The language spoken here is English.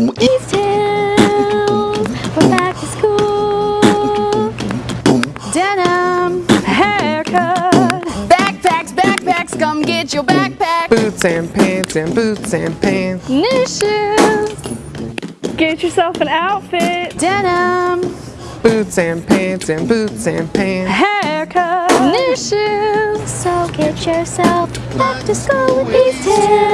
These we're back to school. Denim haircut. Backpacks, backpacks, come get your backpack. Boots and pants and boots and pants. New shoes. Get yourself an outfit. Denim Boots and pants and boots and pants. Haircut. new shoes. So get yourself back to school with these tails.